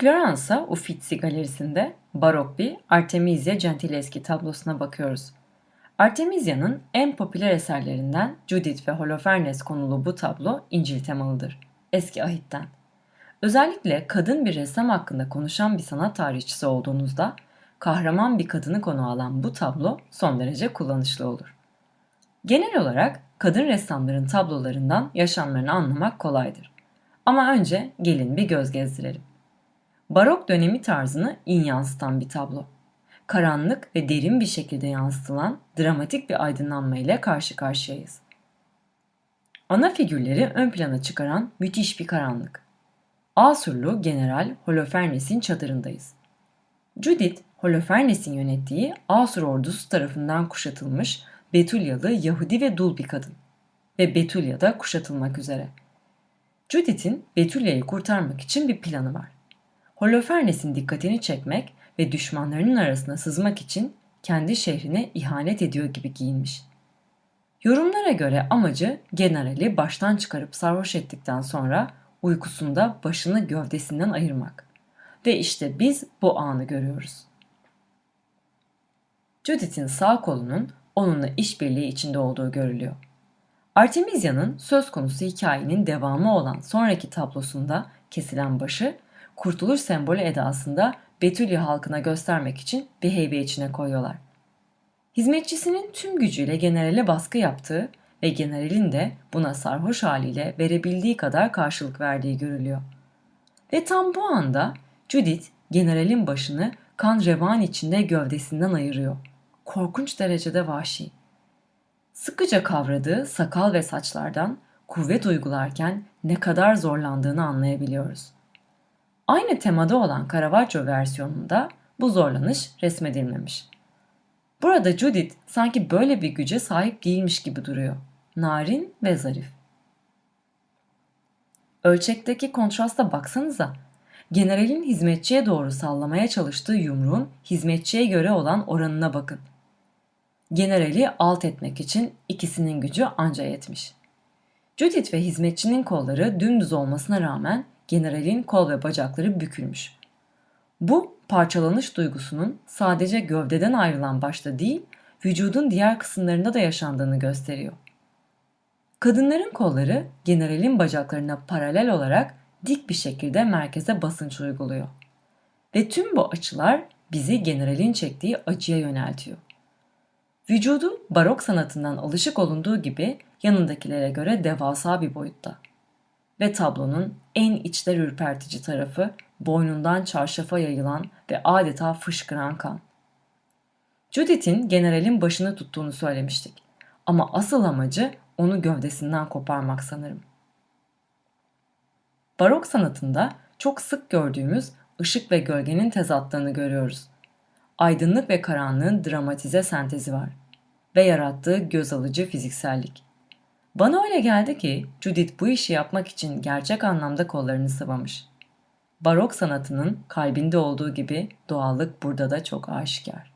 Floransa Uffizi Galerisi'nde barok bir Artemisia Gentileschi tablosuna bakıyoruz. Artemisia'nın en popüler eserlerinden Judith ve Holofernes konulu bu tablo İncil temalıdır. Eski ahitten. Özellikle kadın bir ressam hakkında konuşan bir sanat tarihçisi olduğunuzda kahraman bir kadını konu alan bu tablo son derece kullanışlı olur. Genel olarak kadın ressamların tablolarından yaşamlarını anlamak kolaydır. Ama önce gelin bir göz gezdirelim. Barok dönemi tarzını in yansıtan bir tablo. Karanlık ve derin bir şekilde yansıtılan dramatik bir aydınlanma ile karşı karşıyayız. Ana figürleri ön plana çıkaran müthiş bir karanlık. Asurlu General Holofernes'in çadırındayız. Judith, Holofernes'in yönettiği Asur ordusu tarafından kuşatılmış Betulyalı Yahudi ve dul bir kadın. Ve Betulya da kuşatılmak üzere. Judith'in Betulya'yı kurtarmak için bir planı var. Holofernes'in dikkatini çekmek ve düşmanlarının arasına sızmak için kendi şehrine ihanet ediyor gibi giyinmiş. Yorumlara göre amacı generali baştan çıkarıp sarhoş ettikten sonra uykusunda başını gövdesinden ayırmak. Ve işte biz bu anı görüyoruz. Judith'in sağ kolunun onunla işbirliği içinde olduğu görülüyor. Artemisia'nın söz konusu hikayenin devamı olan sonraki tablosunda kesilen başı kurtuluş sembolü edasında Betülya halkına göstermek için bir heybe içine koyuyorlar. Hizmetçisinin tüm gücüyle generale baskı yaptığı ve generalin de buna sarhoş haliyle verebildiği kadar karşılık verdiği görülüyor. Ve tam bu anda Judith generalin başını kan revan içinde gövdesinden ayırıyor. Korkunç derecede vahşi. Sıkıca kavradığı sakal ve saçlardan kuvvet uygularken ne kadar zorlandığını anlayabiliyoruz. Aynı temada olan Caravaggio versiyonunda bu zorlanış resmedilmemiş. Burada Judith sanki böyle bir güce sahip değilmiş gibi duruyor. Narin ve zarif. Ölçekteki kontrasta baksanıza. Generalin hizmetçiye doğru sallamaya çalıştığı yumruğun hizmetçiye göre olan oranına bakın. Generali alt etmek için ikisinin gücü anca yetmiş. Judith ve hizmetçinin kolları dümdüz olmasına rağmen generalin kol ve bacakları bükülmüş. Bu parçalanış duygusunun sadece gövdeden ayrılan başta değil, vücudun diğer kısımlarında da yaşandığını gösteriyor. Kadınların kolları generalin bacaklarına paralel olarak dik bir şekilde merkeze basınç uyguluyor. Ve tüm bu açılar bizi generalin çektiği acıya yöneltiyor. Vücudu barok sanatından alışık olunduğu gibi yanındakilere göre devasa bir boyutta ve tablonun en içler ürpertici tarafı boynundan çarşafa yayılan ve adeta fışkıran kan. Judith'in generalin başını tuttuğunu söylemiştik. Ama asıl amacı onu gövdesinden koparmak sanırım. Barok sanatında çok sık gördüğümüz ışık ve gölgenin tezatlığını görüyoruz. Aydınlık ve karanlığın dramatize sentezi var ve yarattığı göz alıcı fiziksellik. Bana öyle geldi ki Judith bu işi yapmak için gerçek anlamda kollarını sıvamış. Barok sanatının kalbinde olduğu gibi doğallık burada da çok aşikar.